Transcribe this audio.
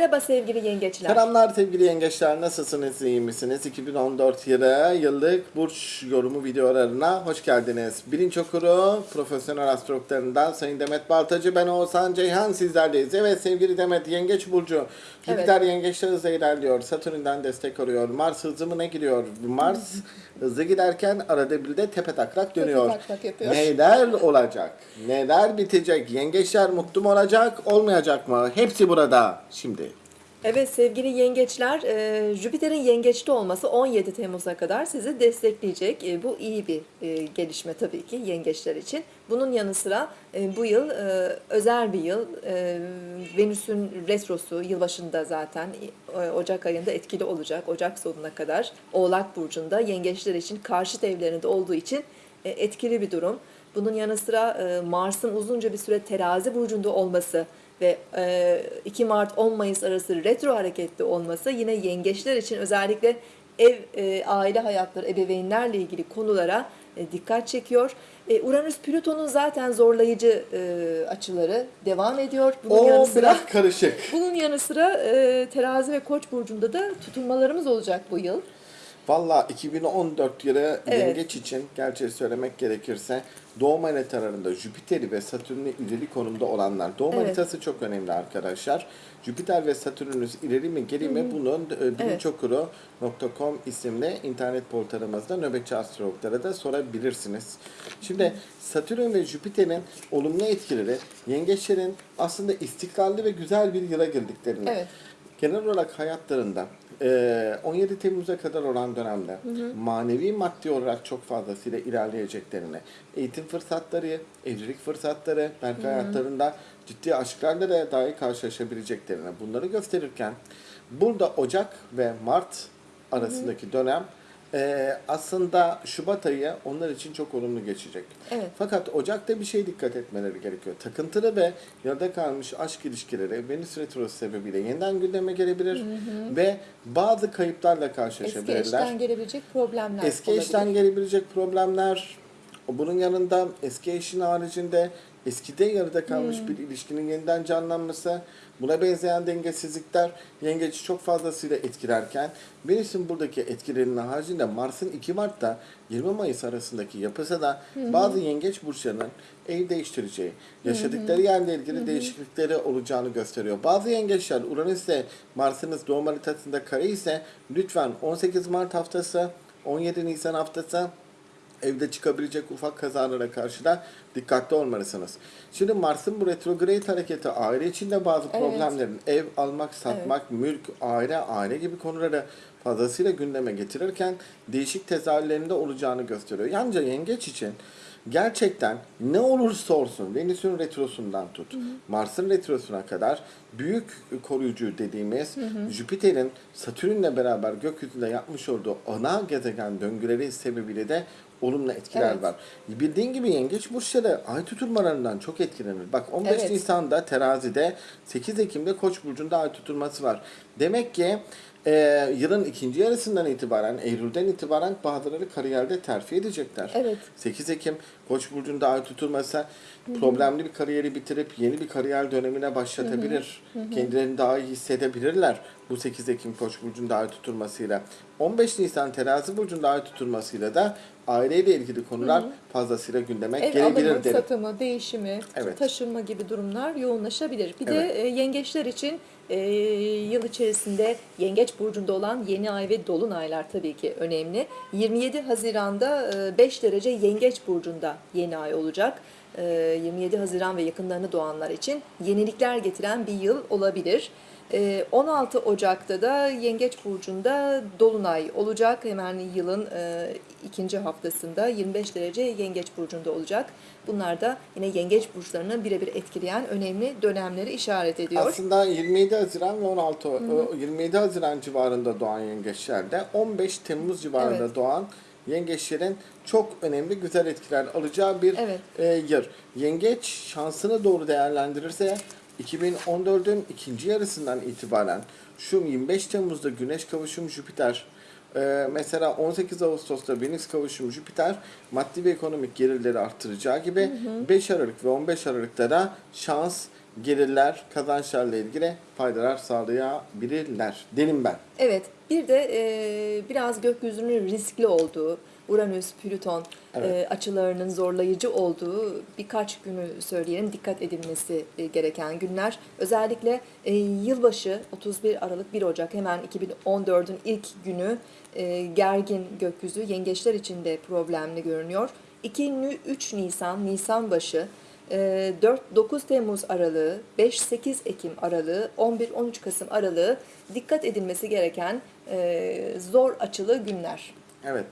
Merhaba sevgili yengeçler. Selamlar sevgili yengeçler nasılsınız iyi misiniz? 2014 yılı yıllık burç yorumu videolarına hoş geldiniz. Bilinç okuru profesyonel astrologlarından Sayın Demet Baltacı ben Oğuzhan Ceyhan sizlerleyiz. Evet sevgili Demet yengeç burcu Jüpiter yengeçler hızla ilerliyor. Satürn'den destek arıyor. Mars hızımına giriyor. Mars hızlı giderken arada bir de tepe taklak dönüyor. taklak yapıyor. Neler olacak? Neler bitecek? Yengeçler mutlu mu olacak? Olmayacak mı? Hepsi burada şimdi. Evet sevgili yengeçler, e, Jüpiter'in yengeçte olması 17 Temmuz'a kadar sizi destekleyecek. E, bu iyi bir e, gelişme tabii ki yengeçler için. Bunun yanı sıra bu yıl özel bir yıl. Venüs'ün retrosu yılbaşında zaten Ocak ayında etkili olacak. Ocak sonuna kadar Oğlak Burcu'nda yengeçler için karşıt evlerinde olduğu için etkili bir durum. Bunun yanı sıra Mars'ın uzunca bir süre terazi burcunda olması ve e, 2 Mart 10 Mayıs arası retro hareketli olması yine yengeçler için özellikle ev, e, aile hayatları, ebeveynlerle ilgili konulara e, dikkat çekiyor. E, Uranüs Plüton'un zaten zorlayıcı e, açıları devam ediyor. Bunun yanı O sıra biraz karışık. bunun yanı sıra e, Terazi ve Koç burcunda da tutulmalarımız olacak bu yıl. Valla 2014 yılı Evet. yengeç için gerçeği söylemek gerekirse doğum haritalarında Jüpiter'i ve Satürn'ü ileri konumda olanlar. Doğum Evet. haritası çok önemli arkadaşlar. Jüpiter ve Satürn'ünüz ileri mi geri mi bunun e, bilinçokuru.com isimli internet portalımızda nöbetçi astrologlara da sorabilirsiniz. Şimdi Satürn ve Jüpiter'in olumlu etkileri yengeçlerin aslında istikrarlı ve güzel bir yıla girdiklerini Evet. genel olarak hayatlarında 17 Temmuz'a kadar olan dönemde manevi maddi olarak çok fazlasıyla ilerleyeceklerini, eğitim fırsatları, evlilik fırsatları, belki hayatlarında ciddi aşklarla da dahi karşılaşabileceklerini bunları gösterirken burada Ocak ve Mart arasındaki dönem eee, aslında Şubat ayı onlar için çok olumlu geçecek. Evet. Fakat Ocak'ta bir şey dikkat etmeleri gerekiyor. Takıntılı ve yarıda kalmış aşk ilişkileri Venüs Retrosu sebebiyle yeniden gündeme gelebilir ve bazı kayıplarla Eski karşılaşabilirler. eşten gelebilecek problemler Eski olabilir. eşten gelebilecek problemler, bunun yanında eski eşin haricinde eskide yarıda kalmış Hmm. bir ilişkinin yeniden canlanması, buna benzeyen dengesizlikler yengeci çok fazlasıyla etkilerken Venüs'ün buradaki etkilerinin haricinde Mars'ın 2 Mart'ta 20 Mayıs arasındaki yapısı da bazı yengeç burçlarının ev değiştireceği, yaşadıkları yerle ilgili değişiklikleri olacağını gösteriyor. Bazı yengeçler Uranüs'le Mars'ınız doğum haritasında kare ise lütfen 18 Mart haftası 17 Nisan haftası evde çıkabilecek ufak kazalara karşı da dikkatli olmalısınız. Şimdi Mars'ın bu retrograde hareketi aile içinde bazı Evet. problemlerin ev almak, satmak, mülk, aile, aile gibi konuları fazlasıyla gündeme getirirken değişik tezahürlerinde olacağını gösteriyor. Yalnızca yengeç için gerçekten ne olursa olsun Venüs'ün retrosundan tut, Mars'ın retrosuna kadar büyük koruyucu dediğimiz Jüpiter'in Satürn'le beraber gökyüzünde yapmış olduğu ana gezegen döngüleri sebebiyle de olumlu etkiler Evet. var. Bildiğin gibi yengeç burçları ay tutulmalarından çok etkilenir. Bak 15 Evet. Nisan'da terazide 8 Ekim'de Koç burcunda ay tutulması var. Demek ki e, yılın ikinci yarısından itibaren, Eylül'den itibaren bazıları kariyerde terfi edecekler. Evet. 8 Ekim Koç burcunda ay tutulması problemli bir kariyeri bitirip yeni bir kariyer dönemine başlatabilir. Kendilerini daha iyi hissedebilirler bu 8 Ekim Koç burcunda ay tutulmasıyla. 15 Nisan Terazi burcunda ay tutulmasıyla da aileyle ilgili konular fazlasıyla gündeme Ev gelebilir alımı, derim. satımı, değişimi, Evet. taşınma gibi durumlar yoğunlaşabilir. Bir Evet. de e, yengeçler için e, yıl içerisinde yengeç burcunda olan yeni ay ve dolunaylar tabii ki önemli. 27 Haziran'da e, 5 derece yengeç burcunda yeni ay olacak. E, 27 Haziran ve yakınlarını doğanlar için yenilikler getiren bir yıl olabilir. E, 16 Ocak'ta da Yengeç Burcu'nda Dolunay olacak. Hemen yılın e, ikinci haftasında 25 derece Yengeç Burcu'nda olacak. Bunlar da yine Yengeç Burçlarını birebir etkileyen önemli dönemleri işaret ediyor. Aslında 27 Haziran ve 16 o 27 Haziran civarında doğan yengeçlerde 15 Temmuz civarında Evet. doğan yengeçlerin çok önemli güzel etkiler alacağı bir Evet. e, yer. Yengeç şansını doğru değerlendirirse 2014'ün ikinci yarısından itibaren şu 25 Temmuz'da Güneş kavuşum Jüpiter Ee, mesela 18 Ağustos'ta Venüs kavuşumu Jüpiter maddi ve ekonomik gelirleri arttıracağı gibi 5 Aralık ve 15 Aralık'ta da şans, gelirler, kazançlarla ilgili faydalar sağlayabilirler. Derim ben. Evet, bir de e, biraz gökyüzünün riskli olduğu, Uranüs, Plüton Evet. e, açılarının zorlayıcı olduğu birkaç günü söyleyelim. Dikkat edilmesi e, gereken günler. Özellikle e, yılbaşı 31 Aralık 1 Ocak hemen 2014'ün ilk günü e, gergin gökyüzü yengeçler için de problemli görünüyor. 2-3 Nisan, Nisan başı 4-9 Temmuz aralığı, 5-8 Ekim aralığı, 11-13 Kasım aralığı dikkat edilmesi gereken e, zor açılı günler. Evet.